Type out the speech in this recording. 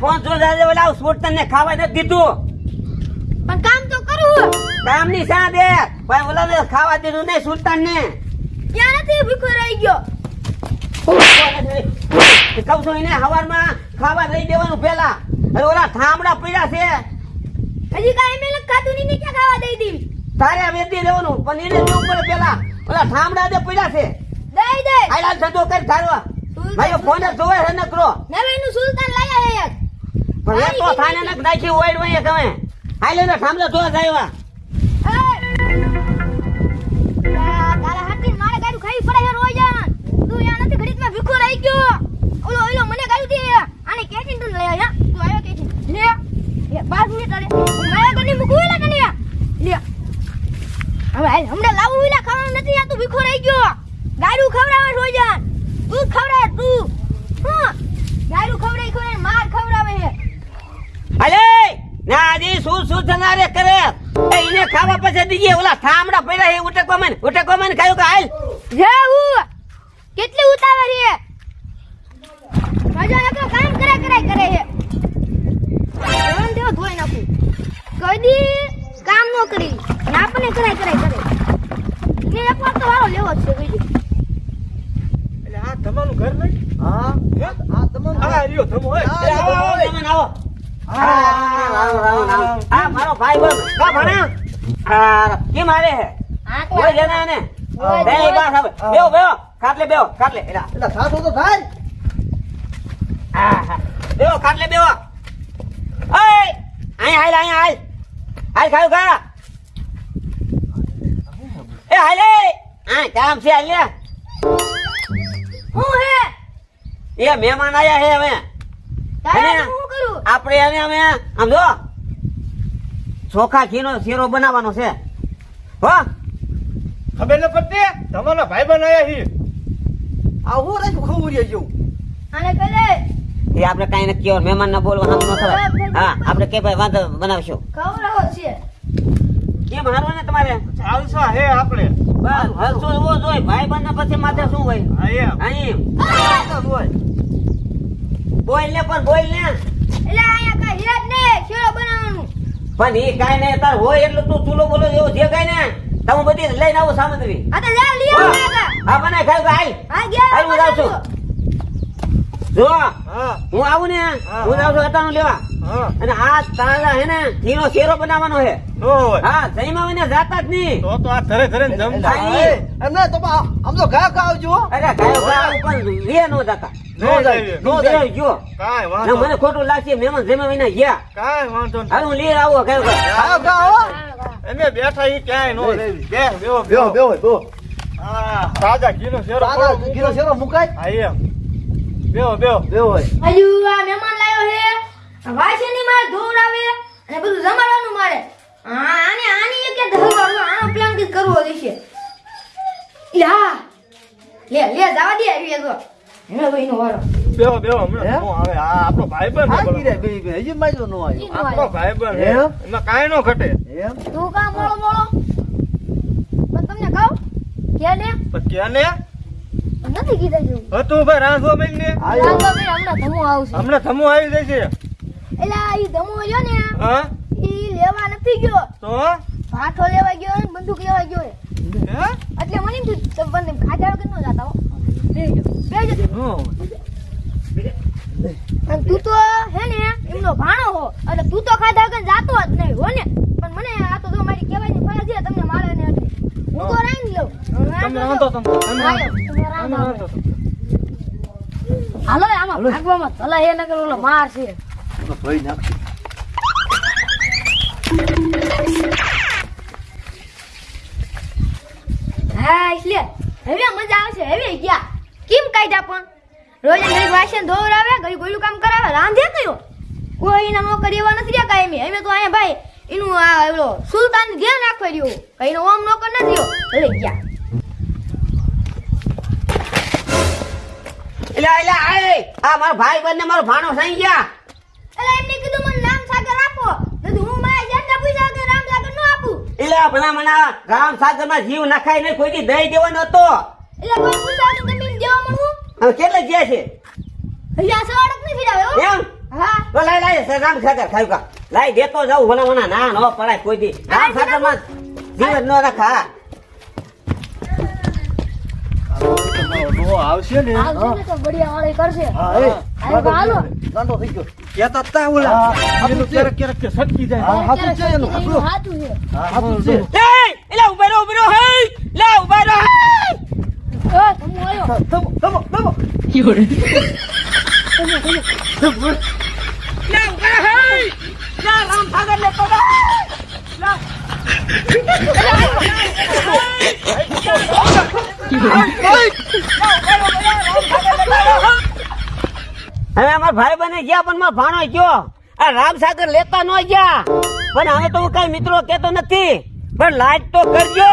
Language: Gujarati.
ફોન જો જાજે ઓલા સ્પોર્ટ તને ખાવા નથી દીધું. પણ કામ તો કરું. કામની સા દે ભાઈ ઓલા ને ખાવા દીધું નહીં સુલતાન ને ક્યાં નથી ભૂખો રહી ગયો? કહું છું એને હવારમાં ખાવા દઈ દેવાનું પેલા અરે ઓલા થાંભડા પીડા છે. હજી કાંઈ મેં ખાધું નહીં ને ક્યાં ખાવા દઈ દીધી તારે વેચી દેવાનું પણ એને દેવું પડે પેલા ઓલા થાંભડા દે પીડા છે. દઈ દે. આયલા ધંધો કર ધારવા. ભાઈ ફોન જોવે છે નકરો. નવેનું સુલતાન લાયા હે એક. પણ તો થાને નક નાખી ઓઈડ વઈએ ગમે આયલે ને થાંભલા જોવા જાય તારા હાથી મારે ગાડું ખાઈ પડે રોજ તું યા નથી ઘડીકમાં શું કરે. એને ખાવા પછી દીજે ઓલા થામડા પડ્યા હે ઉટકવા મને ઉટકવા મને ખાયો કે હાલ? જાવું કેટલી ઉતાવળ હે રાજા એકલો કામ કરે કરે કરે હે જવાન દેવો ધોઈ નાખું. કદી કામ નો કરી. ને આપણને કરાય કરાય કરે. ને એક વાર તો વારો લેવો છે બીજું. એટલે આ તમારું ઘર નહીં? હા. હે? આ તમારું આ રહ્યો. ધમો હોય આવો, આવો, તમે આવો. આ મારો ભાઈ બંધ કા ભણા આ કેમ આવે હે કોઈ જણા ને બે. બસ હવે બેહો બેહો ખાટલે બેહો ખાટલે એલા એટલે સાસુ તો હા હા બેહો ખાટલે બેહો ઓય અહીં હાલ અહીં હાલ હાલ ખાયું ખા આ મહેમાન આયા હે હવે આપણે એને અમે આમ જો ચોખા ઘીનો શીરો બનાવવાનો છે. હો? ખબર ન પડતી? તમારા ભાઈ બન આયા આ હું રાખ્યું ખવડિયા જેવું આને કલે એ આપણે કાંઈ નથી કહેવાનું મહેમાન ના બોલવા સામું ન થવાય. હા આપણે કે ભાઈ વાંધો બનાવશું. ખવડાવો છે. કેમ હારવા ને તમારે? ચાલશો હે આપણે. બસ હરસો એવો જોઈ ભાઈ બંધ પછી માથે શું હોય? હા અહીં હોય બોલ ને પણ બોલ ને એટલે અહીંયા કઈ જ ને શેરો બનાવવાનું. પણ એ કાંઈ નહીં તાર હોય એટલું તું ચૂલો બોલો એવો જે કઈ ને? તમે બધી લઈને આવો સામગ્રી. આ તો લે લઈ આવો હા બનાય ખાઈ હાલ. હા ગયા હાલ હું જાઉં છું. જો હું. આવું ને હું. જાઉં છું અટાણું લેવા. હા અને આ તારા હે ને ઘીનો શેરો બનાવવાનો હે. નો હોય હા જઈમાં ને જાતા જ નહીં. તો તો આ ધરે ધરે ને જમ. હા, એટલે એ, એમ ના તો આમ તો અરે ગાયો ગાયો પણ લે નો જાતા. નો જાય નો જાય. બે જો ને વાંધો મને ખોટું લાગશે મહેમાન જમે વિના ગયા. કાંઈ વાંધો નહીં. લે આવો ગાયો ગાયો. ઘા બેઠા ઈ ક્યાંય નો બે, રહેવી. બે. બેહો બેહો બેહો બેહો બેહો હા તાજા ઘીનો શેરો ઘીનો શેરો મુકાય? હા એમ. બેવો બેવો બેહો હોય. આ મહેમાન છે વાસણી મારે ધોવડાવે અને બધું જમાડવાનું મારે. આને આની એક ધરવાનું આનો પ્લાન કે કરવો દેશે યા લે લે જવા દે આવી તો એનો ભાઈનો વારો. બેહો બેહો હમણાં નો આવે? આ આપણો ભાઈ બન આ રે બે બે હજી માજો નો આવ્યો. આપણો ભાઈ બન એમાં? કાય નો ઘટે. એમ? તું કા મોળો મોળો? પણ તમને કહું કે ને પણ ક્યાં ને નથી કીધા હતું ભાઈ રાંધવા મેં ને આવ્યો. રાંધવા ભાઈ હમણાં ધમો આવશે. હમણાં થમો આવી જાય છે એટલે ઈ ધમો રહ્યો ને? હા? ઈ લેવા નથી ગયો. તો? ભાઠો લેવા ગયો ને બંદૂક લેવા ગયો હે. હે? એટલે મને એમ થયું કે બંને ખાધા વગર ન જાતા હો. બેજો બેજો અને તું તો હે ને એમનો ભાણો હો. એટલે તું તો ખાધા વગર જાતો જ નહીં હો ને. પણ મને આ તો જો મારી કહેવાની ફરજ છે તમને મારે ને હું તો રાંધી લઉં. તમે રાંધો તો તમે રાંધો. હાલો આમાં ભાગવામાં ચલા એ નગર ઓલો માર છે. ભાઈ નાખી હા એટલે હવે મજા આવશે હવે ગયા. કેમ કાઢ્યા પણ? રોજ ઘડી વાસણ ધોવરાવે ઘડી ગોયલું કામ કરાવે રાંધે કયો કોઈ એના નોકર એવા નથી રહ્યા કાંઈ અમે તો અહીંયા ભાઈ એનું આ એલો સુલતાન ધ્યાન રાખવા રહ્યો. કઈ નો ઓમ નોકર નથી રહ્યો. ભલે ગયા. એટલે એટલે આય આ મારો ભાઈ બંને મારો ભાણો સાઈ ગયા એટલે એમને કીધું મને રામ સાગર આપો નથી હું મારા જેટલા પૈસા કે રામ સાગર નો આપું એટલે ભલા મને રામ સાગરમાં જીવ નખાય નહીં કોઈ દઈ દેવાનો હતો એટલે કોઈ પૂછા તો તમે દેવા મળવું હવે કેટલે ગયા છે? અહીંયા સવાડક નહીં ફિરાવે હો? એમ? હા. તો લાય લાય રામ સાગર ખાયું કા. લાય દેતો જાઉં ભલા મને ના ન પડાય કોઈ દી. રામ સાગરમાં જીવ ન રખા તમારો આવશે ને? આવશે ને તો બઢિયા વાળી કરશે. હા એ. હાલો, હાલો. ગાંડો થઈ ગયો. કહેતા તા ઓલા હા, એનું હાચું છે. ક્યારેક ક્યારેક કે સટકી જાય હા, હાચું છે એનું, એનું પકડો. હાચું છે હા હાચું છે લે એલા ઊભા રહો ઊભા રહો હે લે ઊભા રહો હે એ તમે આયો ધમો ધમો ધમો લે ઊભા રહો હે લે રામ સાગર લેતો જા લે હવે અમાર ભાઈ બને ગયા, પણ મારો ભાણો ગયો. આ રામસાગર લેતા ન ગયા. પણ હવે તો હું કઈ મિત્રો કેતો નથી. પણ લાઈટ તો કરજો.